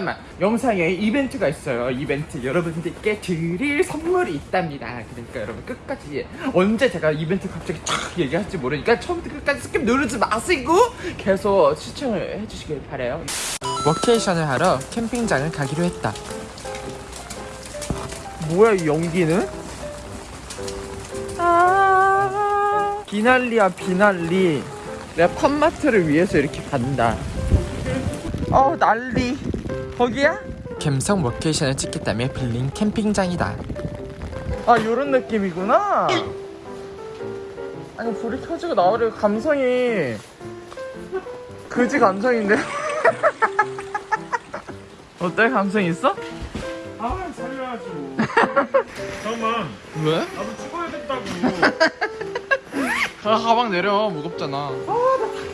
잠깐만 영상에 이벤트가 있어요. 이벤트. 여러분들께 드릴 선물이 있답니다. 그러니까 여러분 끝까지 언제 제가 이벤트 갑자기 촥 얘기할지 모르니까 처음부터 끝까지 skip 누르지 마시고 계속 시청을 해주시길 바래요. 워케이션을 하러 캠핑장을 가기로 했다. 뭐야 이 연기는? 아. 비 난리야 비 난리. 내가 팝마트를 위해서 이렇게 간다. 어 난리 거기야? 갬성 워케이션을 찍겠다며 빌린 캠핑장이다. 아 요런 느낌이구나. 아니 불이 켜지고 나오려 감성이 그지 감성인데? 어때? 감성 있어? 아 살려야지. 뭐 잠깐만. 왜? 나도 찍어야 된다고. 가, 가방 내려. 무겁잖아.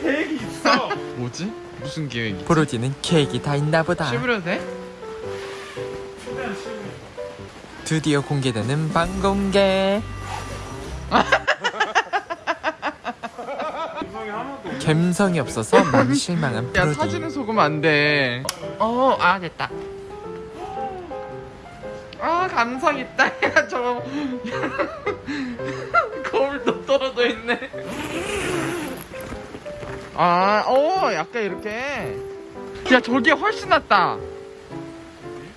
계획이 있어. 뭐지? 무슨 계획이? 브로디는 계획이 다 있나 보다. 씹으려도 돼? 드디어 공개되는 방공개. 감성이 없어서 많이 실망한 야 브로디 사진은 속으면 안돼. 어아 됐다. 아 감성 있다. 야 저거. 거울도 떨어져 있네 아어 약간 이렇게. 야 저게 훨씬 낫다.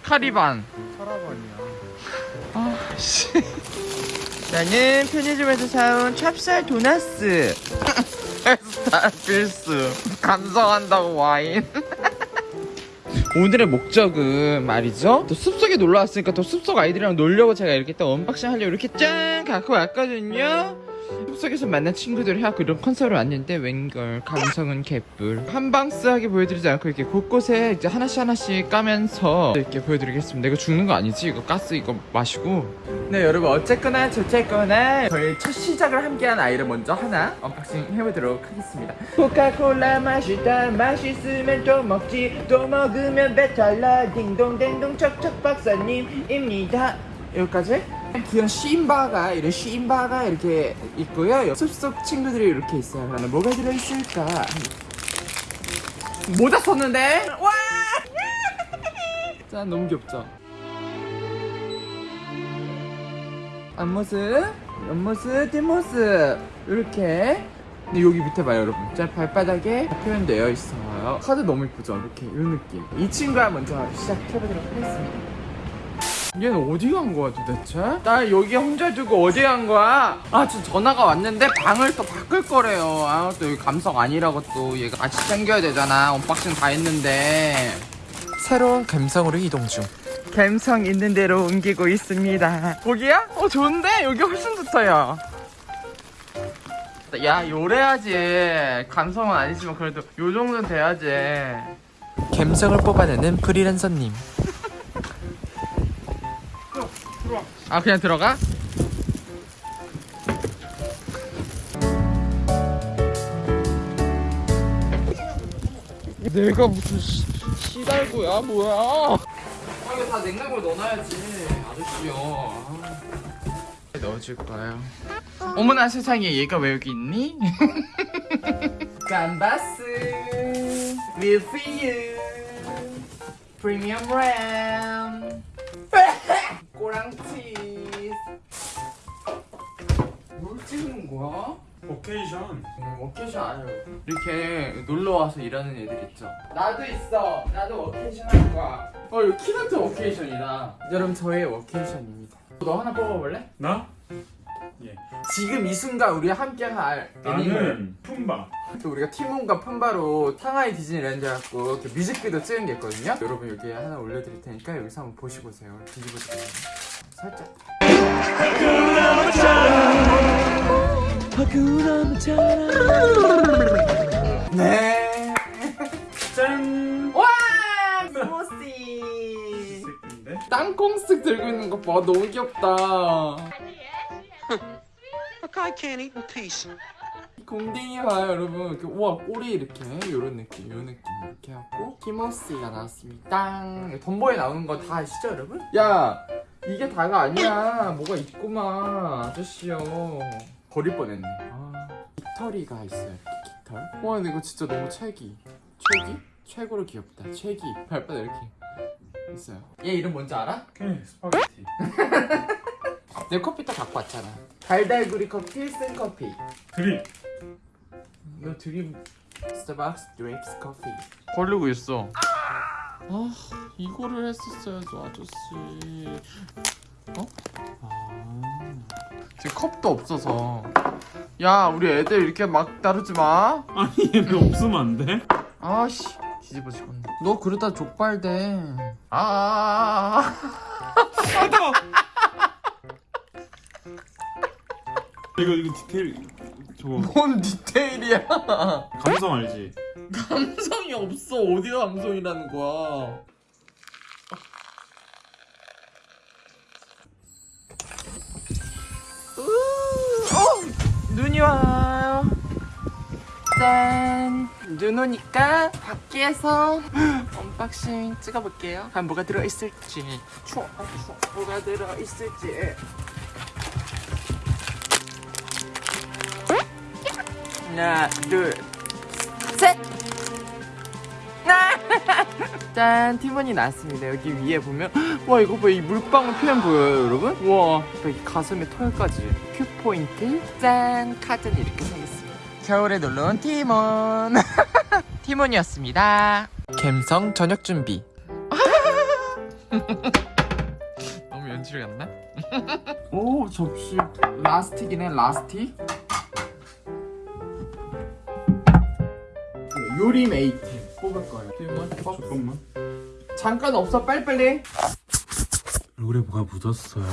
카라반. 카라반이야 아 씨. 나는 편의점에서 사온 찹쌀 도나스. 스타 필수. 감성한다고 와인. 오늘의 목적은 말이죠. 또 숲속에 놀러 왔으니까 또 숲속 아이들이랑 놀려고 제가 이렇게 또 unboxing 하려고 이렇게 짠! 갖고 왔거든요 숲속에서 만난 친구들 해갖고 이런 컨셉으로 왔는데 웬걸 감성은 개뿔. 한방스하게 보여드리지 않고 이렇게 곳곳에 이제 하나씩 하나씩 까면서 이렇게 보여드리겠습니다. 이거 죽는 거 아니지? 이거 가스 이거 마시고. 네 여러분 어쨌거나 저쨌거나 저희 첫 시작을 함께한 아이를 먼저 하나 unboxing 해보도록 하겠습니다. 코카콜라 맛있다 맛있으면 또 먹지. 또 먹으면 배탈나. 딩동댕동 척척 박사님입니다. 여기까지 귀여운 신바가 이런 신바가 이렇게 있고요. 숲속 친구들이 이렇게 있어요. 그러면 뭐가 들어있을까? 모자 썼는데? 와! 짠 너무 귀엽죠? 앞모습, 옆모습, 뒷모습. 이렇게. 근데 여기 밑에 봐요 여러분. 짠 발바닥에 표현되어 있어요. 카드 너무 이쁘죠? 이렇게 이 느낌. 이 친구와 먼저 시작해보도록 하겠습니다 얘는 어디 간 거야 도대체? 나 여기 혼자 두고 어디 간 거야? 아 지금 전화가 왔는데 방을 또 바꿀 거래요. 아 또 여기 감성 아니라고 또 얘가 같이 챙겨야 되잖아. unboxing 다 했는데. 새로운 감성으로 이동 중. 감성 있는 대로 옮기고 있습니다. 거기야? 어 좋은데? 여기 훨씬 좋다야. 야 요래야지. 감성은 아니지만 그래도 요 정도는 돼야지. 감성을 뽑아내는 프리랜서님 아 그냥 들어가? 내가 무슨 시, 시달구야 뭐야 아 이거 다 냉장고에 넣어놔야지 아저씨요 아. 넣어줄 거예요 어머나 세상에 얘가 왜 여기 있니? 감바스 밀피유 프리미엄 lamb 꼬랑치 거야? 오케이션 음, 워케이션 안 해요 이렇게 놀러와서 일하는 애들 있죠? 나도 있어. 나도 워케이션 할 거야. 어 이거 keynote workation이다. 여러분 저의 workation입니다. 너 하나 뽑아볼래? 나? 예. 지금 이 순간 우리 함께 할 나는 품바. 또 우리가 팀원과 푼바로 상하이 디즈니랜드 갖고 이렇게 뮤직비디오 찍은 게 있거든요? 여러분 여기 하나 올려드릴 테니까 여기서 한번 보시고 오세요. 뒤집어 주세요. 살짝 네 짠 와! 새끼인데 땅콩스틱 들고 있는 거봐 너무 귀엽다 guy can't eat in peace. 공댕이 봐요 여러분 이렇게 우와 꼬리 이렇게 요런 느낌 요 느낌 이렇게 하고 키모스가 나왔습니다 덤보에 나오는 거 다 아시죠 여러분? 야 이게 다가 아니야 뭐가 있구만 아저씨요 버릴 뻔했네 아 깃털이가 있어요 이렇게 깃털 와 근데 이거 진짜 너무 최기 최기? 최고로 귀엽다 최기 발바닥 이렇게 있어요. 얘 이름 뭔지 알아? 오케이 스파게티. 내 커피 또 갖고 왔잖아. 달달구리 커피, 쓴 커피. 드립. 이거 드림 스타벅스 drips 커피. 걸리고 있어. 아 이거를 했었어야죠 아저씨. 어? 아 지금 컵도 없어서. 야 우리 애들 이렇게 막 다루지 마. 아니 얘는 없으면 안 돼? 아씨 뒤집어 지겠네. 너 그러다 족발 돼. 아. 아, 아, 맞아. 이거 이거 디테일 저거 아. 뭔 디테일이야? 감성 알지? 감성이 없어. 어디가 감성이라는 거야? 눈이 와요. 짠. 눈 오니까 밖에서 unboxing 찍어볼게요. 한 뭐가 들어있을지. 추워, 추워. 뭐가 들어있을지. 하나, 둘, 셋. 짠 티몬이 나왔습니다. 여기 위에 보면 와 이거 봐이 물방울 표현 보여요 여러분? 와. 여기 가슴에 털까지. cute 포인트. 짠 카드는 이렇게 생겼습니다. 겨울에 놀러온 티몬. 티몬이었습니다. 갬성 저녁 준비. 너무 연출 같나? 오 접시. rustic이네 rustic. 요리 mate 뽑을 거예요. 티몬 뽑. 잠깐만. 잠깐 없어 빨리빨리. 얼굴에 뭐가 묻었어요.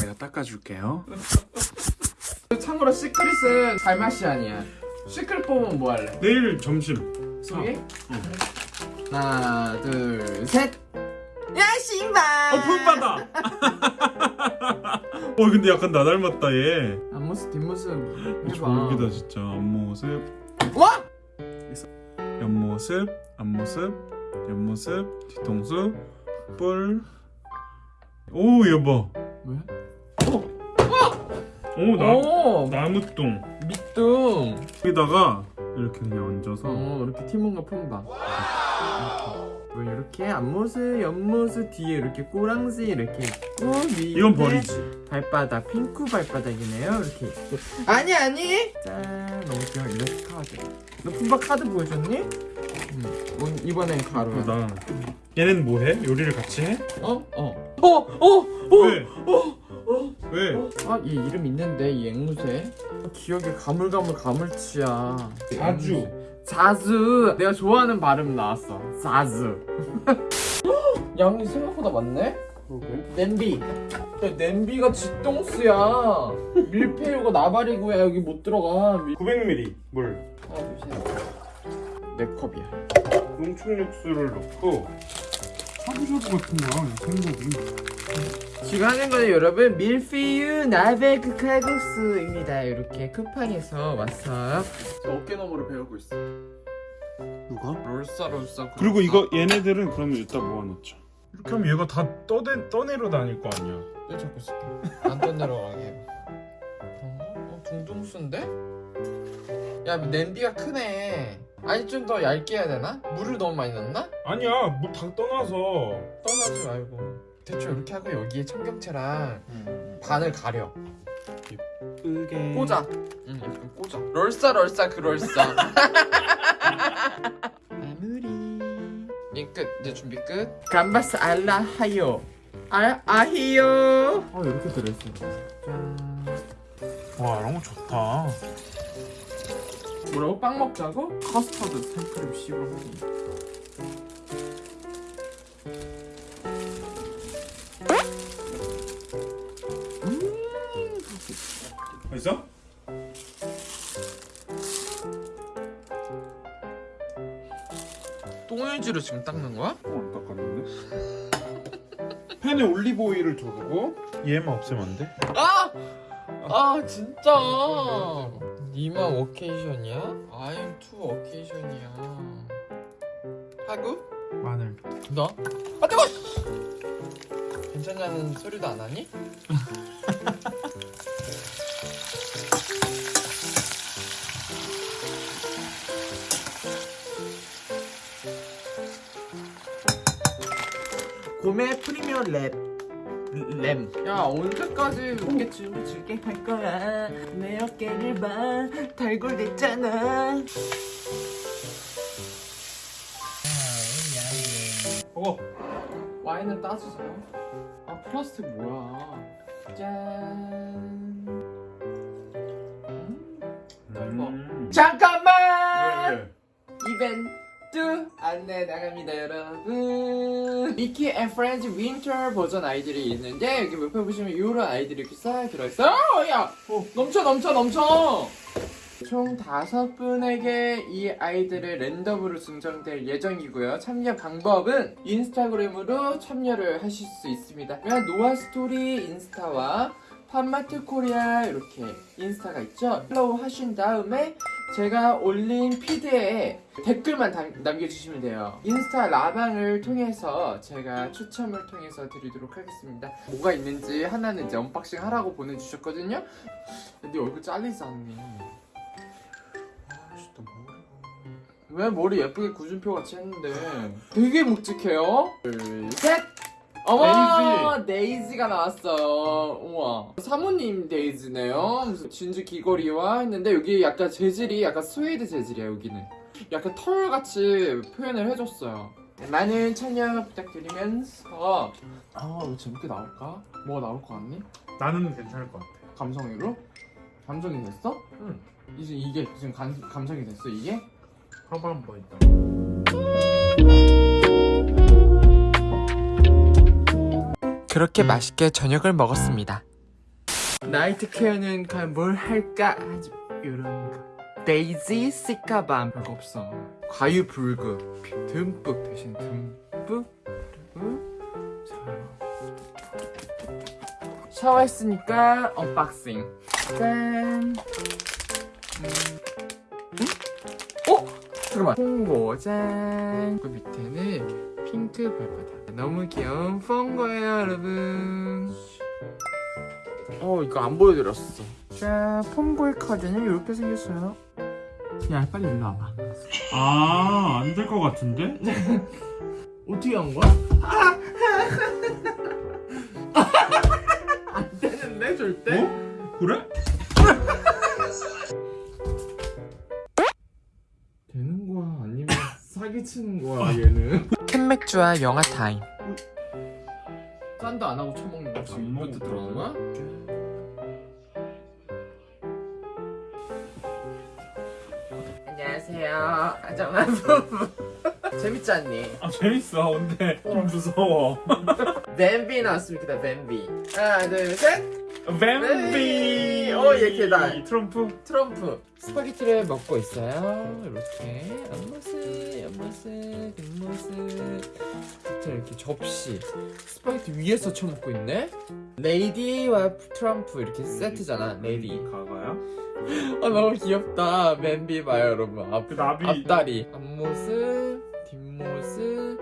내가 닦아줄게요. 참고로 시크릿은 달맛이 아니야. 시크릿 뽑으면 뭐 할래? 내일 점심. 저기? 하나, 둘, 셋. 야, 신발. 어 푸바다. 어 근데 약간 나 닮았다 얘. 앞모습, 뒷모습 해봐. 졸기다 진짜 앞모습, 와! 옆모습, 앞모습, 옆모습, 뒤통수, 뿔. 오 여보. 왜? 오 나 오, 나무똥. 밑둥. 여기다가 이렇게 그냥 얹어서 어, 이렇게 티몬과 품바. 뭐 이렇게 앞모습, 옆모습, 뒤에 이렇게 꼬랑지 이렇게 있고 위에 이건 버리지. 발바닥 핑크 발바닥이네요. 이렇게 있고. 아니 아니. 짠, 너무 귀여워. 일러스트 카드. 너 품바 카드 보여줬니? 응. 오, 이번엔 가루야. 어, 나 얘는 뭐해? 요리를 같이 해? 어? 어. 어, 어, 어. 왜? 왜? 아, 얘 이름 있는데 이 앵무새. 아, 기억에 가물가물 가물치야. 자주. 자주. 내가 좋아하는 발음 나왔어. 자주. 양이 생각보다 많네. 그러게. 냄비. 야, 냄비가 쥐똥스야. 밀푀유가 나발이고야 여기 못 들어가. 밀... 900ml 물. 셋. 내 컵이야. 농축 육수를 넣고 샤브샤브 같은 거야 생고기. 지금 하는 거는 여러분 밀푀유 나베크 칼국수입니다. 이렇게 쿠팡에서 왔어요. 어깨 너머로 배우고 있어. 누가? 롤싸 롤싸. 그리고 이거 얘네들은 그러면 이따 모아놓자. 이렇게 하면 얘가 다 떠내, 떠내려 다닐 거 아니야. 내 잡고 있을게. 안 떠내려 가게 해봐. 그런가? 어, 둥둥수인데? 야, 냄비가 크네. 아니, 좀 더 얇게 해야 되나? 물을 너무 많이 넣나? 아니야, 물 다 떠나서. 떠나지 말고. 대충 이렇게 하고 여기에 청경채랑 반을 가려. 예쁘게. 꽂아. 응, 약간 꽂아. 럴싸, 럴싸, 그 럴싸. 마무리. 이 끝. 이제 준비 끝. 감바스 알라 하요. 아, 아히요. 어, 이렇게 들어있어. 짠. 와, 이런 거 좋다. 뭐라고? 빵 먹자고? 커스터드 생크림 씹어 먹기 맛있어? 똥유지로 지금 닦는 거야? 어, 안 닦았는데? 팬에 올리브 오일을 두르고 얘만 없애면 안 돼? 아! 아 진짜 니만 워케이션이야? I'm to 워케이션이야 하구? 마늘. 너? 아 뜨거! 괜찮냐는 소리도 안 하니? 봄의 프리미어 랩 램. 야 언제까지 이렇게 춤을 추게 할 거야? 내 어깨를 봐 달골됐잖아. 어 와인을 따주세요. 아 플라스틱 뭐야? 짠. 음, 넓어. 음. 잠깐만. 왜, 왜? 이벤트 안내 나갑니다 여러분. 미키 앤 프렌즈 winter 버전 아이들이 있는데 여기 옆에 보시면 이런 아이들이 이렇게 싹 들어있어요 어, 야! 어, 넘쳐 넘쳐 넘쳐! 총 다섯 분에게 이 아이들을 랜덤으로 증정될 예정이고요. 참여 방법은 인스타그램으로 참여를 하실 수 있습니다. 노아 스토리 인스타와 팝마트 코리아 이렇게 인스타가 있죠? follow 하신 다음에 제가 올린 feed에 댓글만 남, 남겨주시면 돼요. 인스타 라방을 통해서 제가 추첨을 통해서 드리도록 하겠습니다. 뭐가 있는지 하나는 이제 unboxing 하라고 보내주셨거든요. 근데 얼굴 잘리지 않니? 아씨 또 머리가 왜 머리 예쁘게 구준표 같이 했는데 되게 묵직해요. 둘, 셋. 어머 데이지. 가 나왔어요. 우와 사모님 데이지네요. 무슨 진주 귀걸이와 했는데 여기 약간 재질이 약간 스웨이드 재질이야 여기는. 약간 털 같이 표현을 해줬어요. 많은 참여 부탁드리면서 아 이거 재밌게 나올까? 뭐가 나올 것 같니? 나는 괜찮을 것 같아 감성으로? 감성이 됐어? 응 이제 이게 지금 감, 감성이 됐어 이게? 커버 한번 있다 그렇게 맛있게 저녁을 먹었습니다. 나이트 케어는 과연 뭘 할까? 이런 거. 데이지 cica balm 별거 없어. 과유불급 듬뿍 대신 듬뿍 그리고 자 샤워했으니까 unboxing. 짠. 음. 음? 어? 잠깐만. 홍보 짠. 그 밑에는 핑크 발바닥. 너무 귀여운 폰 거예요, 여러분. 어, 이거 안 보여드렸어. 자, 폰보이 카드는 이렇게 생겼어요. 야, 빨리 일로 와봐. 아 안 될 것 같은데? 어떻게 한 거야? 안 되는데, 절대? 어? 그래? 되는 거야? 아니면 사기치는 거야, 얘는? 캔맥주와 영화 타임. 짠도 안 하고 처먹는 거 지금 안 이것도 들어간 거야? 안녕하세요. 아정아 부부. 재밌지 않니? 아 재밌어 근데 좀 무서워 뱀비 나왔습니다, 뱀비. 하나, 둘, 셋! 뱀비 어, 얘 계단. 트럼프 트럼프. 스파게티를 먹고 있어요. 이렇게. 옆모습, 옆모습, 뒷모습. 밑에 이렇게 접시. 스파게티 위에서 쳐먹고 있네? 레이디와 트럼프 이렇게 세트잖아, 레이디. 가가야? 아, 너무 귀엽다. 뱀비 봐요, 여러분. 앞, 그 나비 앞다리. 앞모습, 뒷모습.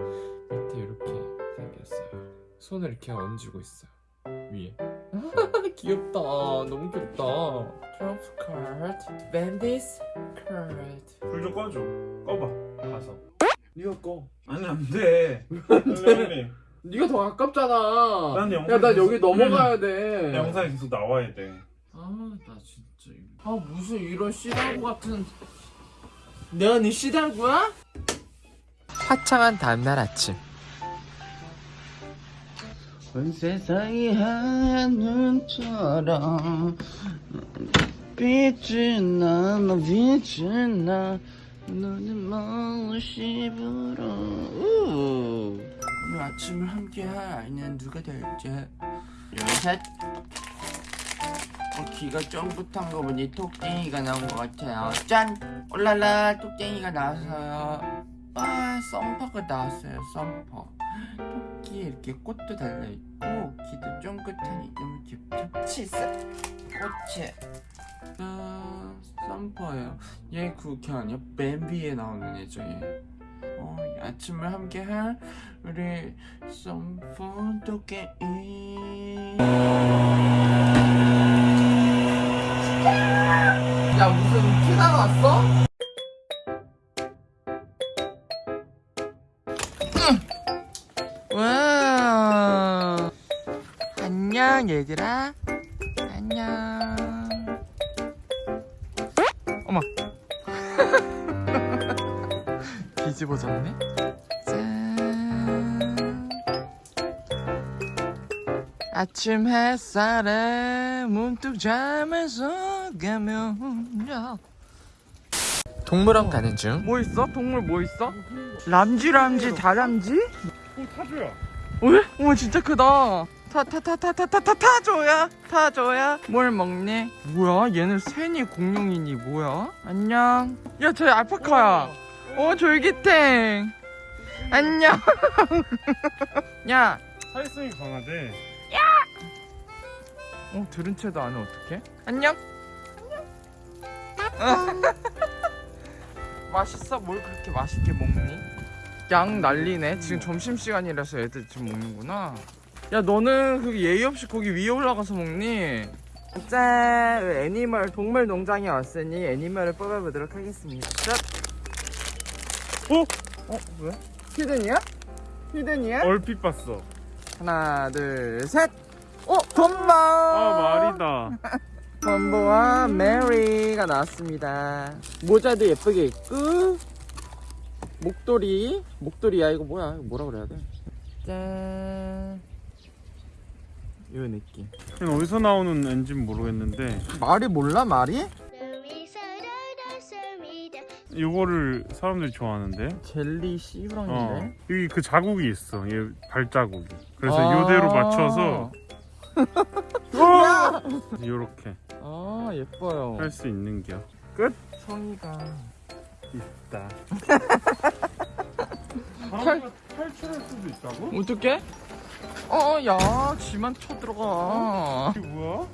밑에 이렇게 생겼어요. 손을 이렇게 얹고 있어요. 위에. 귀엽다. 너무 귀엽다. 트럼프 카드. 뱀비스 카드. 불좀 꺼줘 꺼봐 가서 니가 꺼. 아니 안돼 선생님 니가 더 가깝잖아. 난 영상에 야, 나 여기 넘어가야 돼. 영상에 계속 나와야 돼 아, 나 진짜. 아, 무슨 이런 씨달구 같은. 내가 네 씨달구야? 화창한 다음날 아침. 온 세상이 하얀 눈처럼 빛을 나, 너 빛을 나 너는 무엇이 불어. 우. 오늘 아침을 함께할 아이는 누가 될지. 둘셋. 어, 귀가 쫑긋한 거 보니 톡땡이가 나온 것 같아요. 짠! 올랄라 톡땡이가 나왔어요. 아 썸퍼가 나왔어요 썸퍼 토끼에 이렇게 꽃도 달려있고 귀도 쫑긋하니 너무 귀엽죠? 치스 꽃이 아, 썸퍼예요 얘 아니야? 뱀비에 나오는 애죠 얘 어, 이 아침을 함께 할 우리 썸퍼 토끼 야, 무슨 피가 나왔어? 얘들아 안녕 어머 뒤집어졌네 짠 아침 햇살에 문득 잠에서 가면 동물원 가는 중 뭐 있어? 동물 뭐 있어? 람쥐 람쥐 다람쥐? 어 타조야 왜? 어머 진짜 크다. 타 타 타 타 타 타 타 타조야 타조야. 뭘 먹니? 뭐야? 얘는 새니 공룡이니 뭐야? 안녕. 야저 알파카야. 어 졸기탱. 안녕. 야. 사회성이 강하대 어 들은 채도 안해 어떡해? 안녕. 안녕. 맛있어? 뭘 그렇게 맛있게 먹니? 양 난리네. 지금 점심 시간이라서 애들 지금 먹는구나. 야 너는 그 예의 없이 거기 위에 올라가서 먹니? 짠! animal 동물 농장에 왔으니 animal을 뽑아보도록 하겠습니다. 짠! 어? 어 왜? hidden이야? hidden이야? 얼핏 봤어 하나 둘 셋. 어 덤보. 아 말이다 덤보와 메리가 나왔습니다. 모자도 예쁘게 입고 목도리 목도리야 이거 뭐야 이거 뭐라 그래야 돼? 짠. 이 느낌. 이건 어디서 나오는 앤지는 모르겠는데 말이 몰라 말이? 이거를 사람들이 좋아하는데 젤리 어 씨부랑인데. 여기 그 자국이 있어 얘 발자국이 그래서 아. 요대로 맞춰서 이렇게 아 예뻐요. 할 수 있는 겨 성이가 있다 탈- 탈출할 수도 있다고? 어떻게? 어 야 지만 쳐들어가. 이게 뭐야?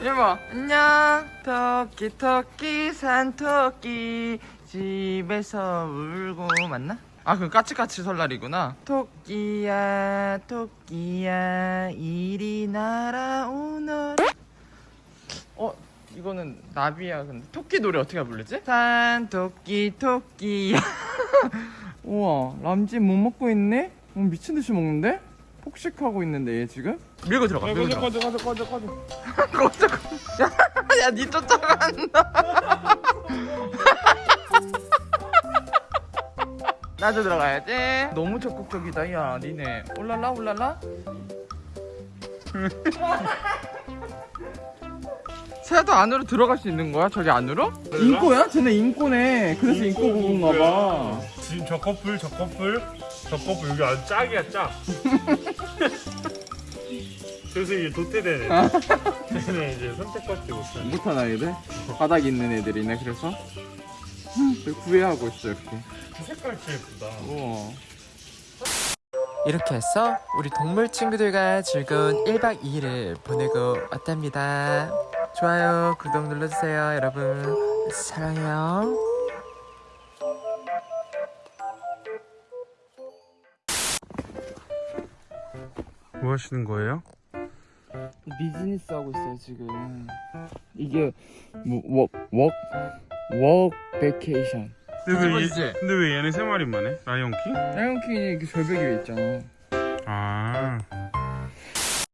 이봐 안녕 토끼 토끼 산토끼 집에서 울고 맞나? 아 그건 까치까치 설날이구나 토끼야 토끼야 이리 날아오너라 어 이거는 나비야 근데 토끼 노래 어떻게 부르지? 산토끼 토끼야 우와 람쥐 못 먹고 있네? 어, 미친듯이 먹는데? 폭식하고 있는데 얘 지금? 밀고 들어가 밀고 들어가 꺼져 꺼져 꺼져 꺼져 꺼져 야, 니 쫓아간다. 나도 들어가야지. 너무 적극적이다, 야, 니네. 올랄라, 올랄라. 새도 안으로 들어갈 수 있는 거야? 저기 안으로? 인꼬야? 쟤네 인꼬네. 그래서 인꼬 부부인가 봐. 지금 저 커플 저 커플 저 커플 여기 아주 짝이야 짝 그래서 이제 도태되네 쟤네 이제 선택받지 못해 못한 아이들? 바닥에 있는 애들이네, 그래서. 구애하고 있어, 이렇게. 색깔 진짜 예쁘다 우와. 이렇게 해서 우리 동물 친구들과 즐거운 1박 2일을 보내고 왔답니다. 좋아요, 구독 눌러주세요, 여러분. 사랑해요. 하시는 거예요? 비즈니스 하고 있어요, 지금. 이게, 뭐, 워, 워, work vacation. 근데 왜, 얘? 근데 왜 얘네 세 마리만 해? 라이온킹? 라이온킹이 이렇게 절벽 위에 있잖아. 아